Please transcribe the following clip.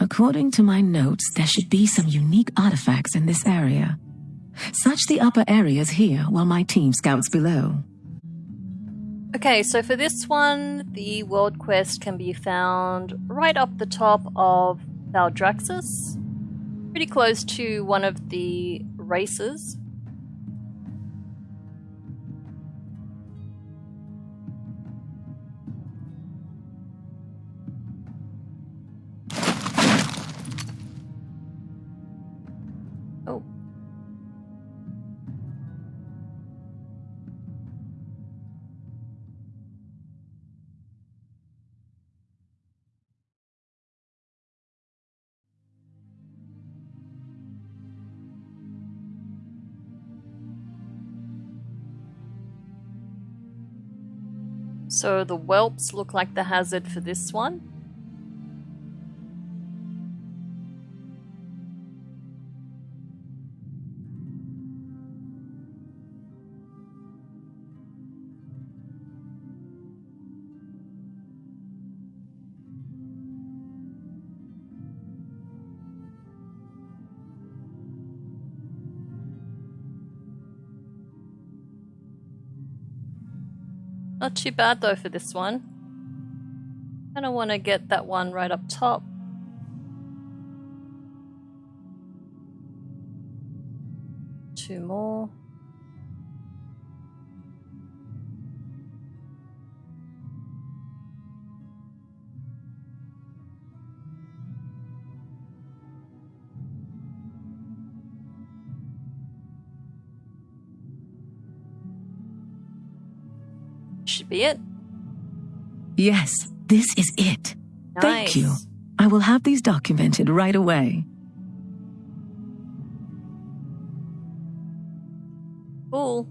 According to my notes, there should be some unique artifacts in this area. Search the upper areas here while my team scouts below. Okay, so for this one, the world quest can be found right up the top of Maldraxxus, pretty close to one of the races. So the whelps look like the hazard for this one. Not too bad though for this one. Kind of want to get that one right up top. Two more. Should be it. Yes, this is it. Thank you. I will have these documented right away. Cool.